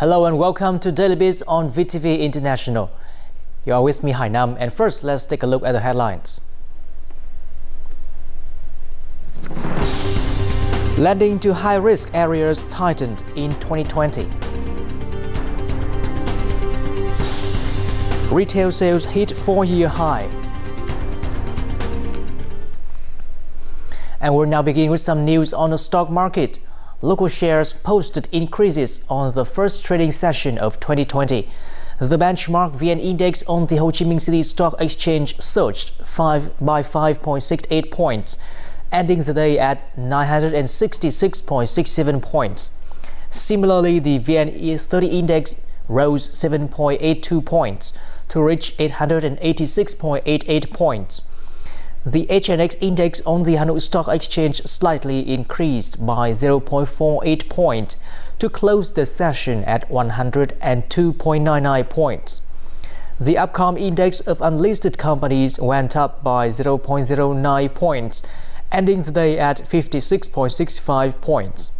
Hello and welcome to Daily Biz on VTV International. You are with me, Hainam, and first let's take a look at the headlines. Lending to high-risk areas tightened in 2020. Retail sales hit four-year high. And we'll now begin with some news on the stock market local shares posted increases on the first trading session of 2020. The benchmark VN index on the Ho Chi Minh City Stock Exchange surged 5 by 5.68 points, ending the day at 966.67 points. Similarly, the VN 30 index rose 7.82 points to reach 886.88 points. The HNX index on the Hanoi Stock Exchange slightly increased by 0.48 point to close the session at 102.99 points. The Upcom index of unlisted companies went up by 0.09 points, ending the day at 56.65 points.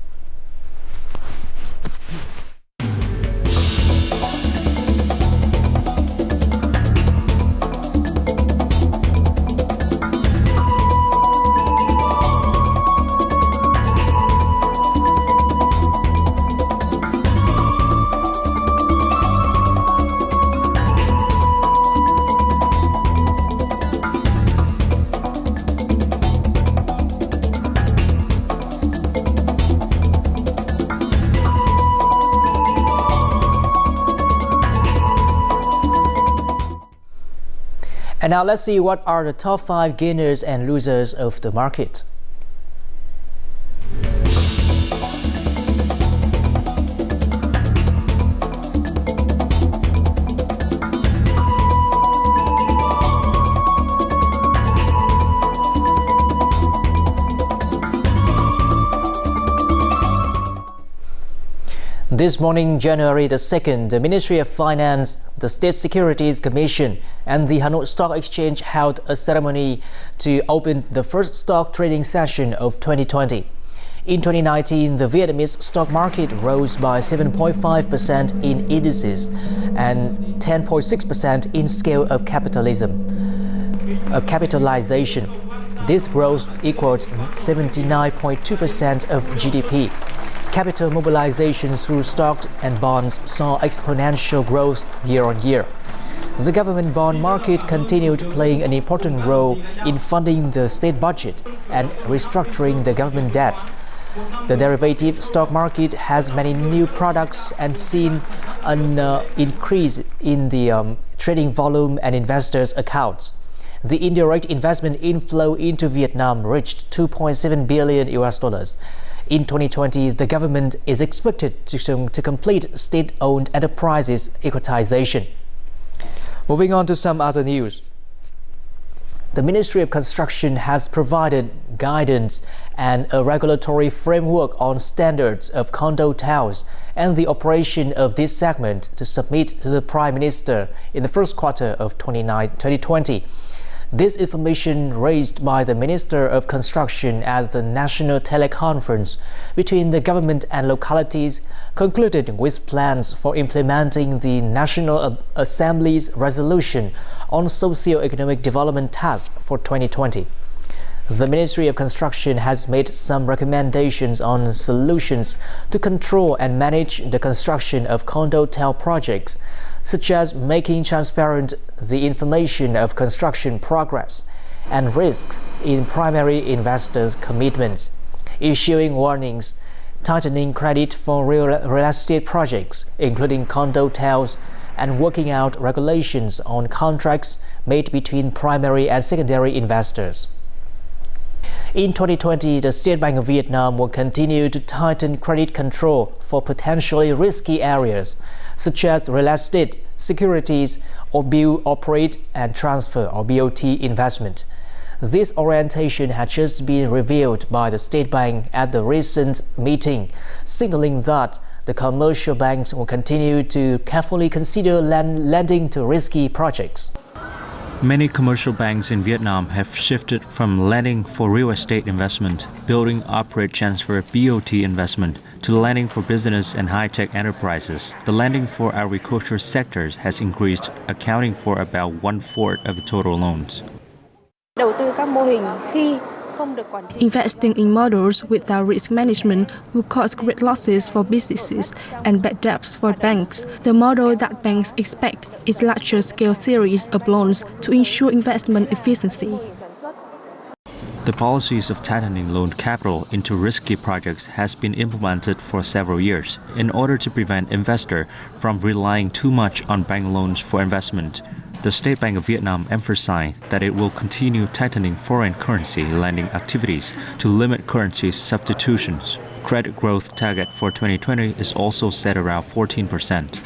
And now let's see what are the top 5 gainers and losers of the market. This morning, January the 2nd, the Ministry of Finance, the State Securities Commission, and the Hanoi Stock Exchange held a ceremony to open the first stock trading session of 2020. In 2019, the Vietnamese stock market rose by 7.5% in indices and 10.6% in scale of capitalism, of capitalization. This growth equaled 79.2% of GDP capital mobilization through stocks and bonds saw exponential growth year on year. The government bond market continued playing an important role in funding the state budget and restructuring the government debt. The derivative stock market has many new products and seen an uh, increase in the um, trading volume and investors' accounts. The indirect investment inflow into Vietnam reached 2.7 billion US dollars. In 2020, the government is expected to, to complete state-owned enterprises equitization. Moving on to some other news. The Ministry of Construction has provided guidance and a regulatory framework on standards of condo towers and the operation of this segment to submit to the Prime Minister in the first quarter of 2020. This information raised by the Minister of Construction at the National Teleconference between the government and localities concluded with plans for implementing the National Assembly's resolution on socio-economic development task for 2020. The Ministry of Construction has made some recommendations on solutions to control and manage the construction of condotel projects such as making transparent the information of construction progress and risks in primary investors' commitments, issuing warnings, tightening credit for real, estate projects, including condotels, and working out regulations on contracts made between primary and secondary investors. In 2020, the State Bank of Vietnam will continue to tighten credit control for potentially risky areas such as real estate, securities, or build, operate, and transfer or BOT investment. This orientation had just been revealed by the State Bank at the recent meeting, signaling that the commercial banks will continue to carefully consider lending to risky projects. Many commercial banks in Vietnam have shifted from lending for real estate investment, building, operate, transfer, BOT investment to lending for business and high-tech enterprises. The lending for agriculture sectors has increased, accounting for about one-fourth of the total loans. Đầu tư các mô hình khi Investing in models without risk management will cause great losses for businesses and bad debts for banks. The model that banks expect is larger scale series of loans to ensure investment efficiency. The policies of tightening loan capital into risky projects has been implemented for several years in order to prevent investors from relying too much on bank loans for investment. The State Bank of Vietnam emphasized that it will continue tightening foreign currency lending activities to limit currency substitutions. Credit growth target for 2020 is also set around 14%.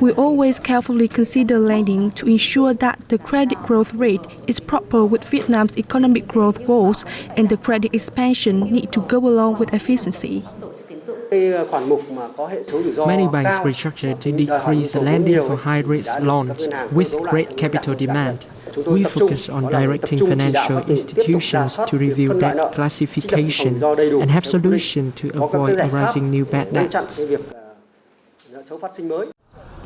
We always carefully consider lending to ensure that the credit growth rate is proper with Vietnam's economic growth goals and the credit expansion need to go along with efficiency. Many banks restructured to decrease the lending for high-risk loans with great capital demand. We focus on directing financial institutions to review debt classification and have solutions to avoid arising new bad debts.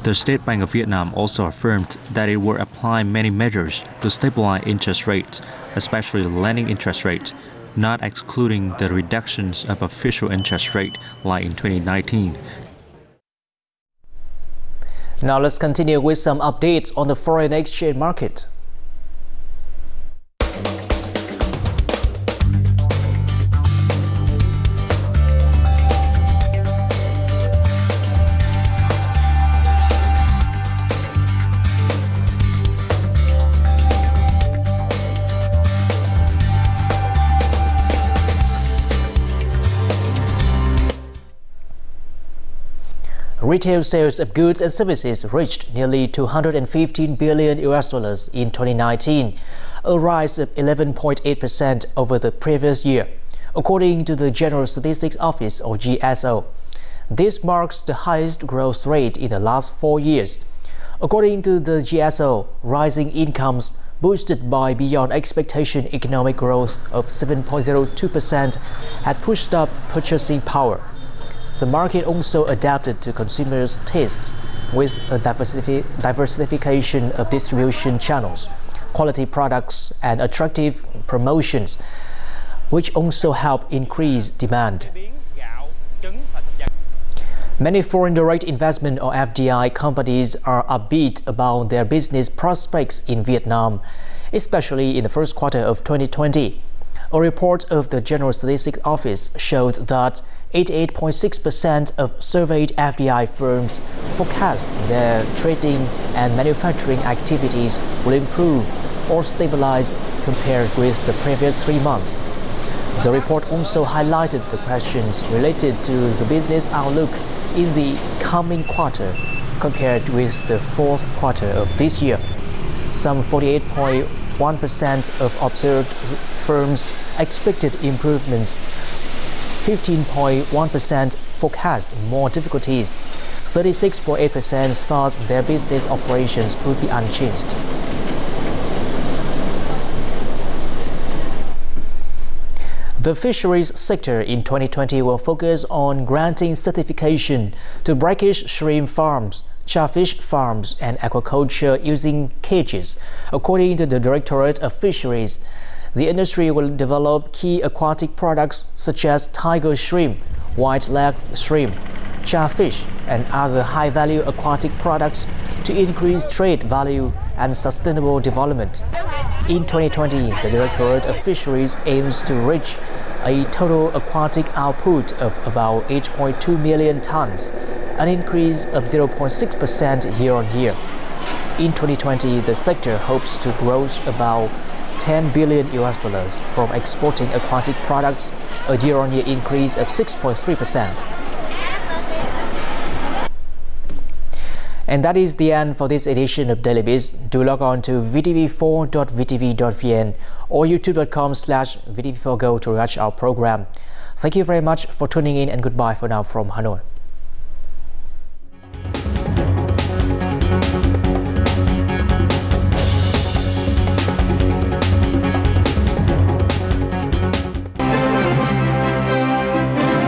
The State Bank of Vietnam also affirmed that it will apply many measures to stabilize interest rates, especially the lending interest rate, not excluding the reductions of official interest rate like in 2019. Now let's continue with some updates on the foreign exchange market. Retail sales of goods and services reached nearly 215 billion US dollars in 2019, a rise of 11.8% over the previous year, according to the General Statistics Office or GSO. This marks the highest growth rate in the last four years. According to the GSO, rising incomes boosted by beyond expectation economic growth of 7.02% had pushed up purchasing power. The market also adapted to consumers' tastes with a diversification of distribution channels, quality products, and attractive promotions, which also help increase demand. Many foreign direct investment or FDI companies are upbeat about their business prospects in Vietnam, especially in the first quarter of 2020. A report of the General Statistics Office showed that 88.6% of surveyed FDI firms forecast their trading and manufacturing activities will improve or stabilize compared with the previous three months. The report also highlighted the questions related to the business outlook in the coming quarter compared with the fourth quarter of this year. Some 48.1% of observed firms expected improvements 15.1% forecast more difficulties. 36.8% thought their business operations would be unchanged. The fisheries sector in 2020 will focus on granting certification to brackish shrimp farms, tra fish farms, and aquaculture using cages, according to the Directorate of Fisheries. The industry will develop key aquatic products such as tiger shrimp, white leg shrimp, tra fish, and other high-value aquatic products to increase trade value and sustainable development. In 2020, the Directorate of Fisheries aims to reach a total aquatic output of about 8.2 million tons, an increase of 0.6% year-on-year. In 2020, the sector hopes to grow about 10 billion US dollars from exporting aquatic products, a year-on-year increase of 6.3%. And that is the end for this edition of Daily Biz. Do log on to vtv4.vtv.vn or youtube.com slash vtv4go to watch our program. Thank you very much for tuning in and goodbye for now from Hanoi.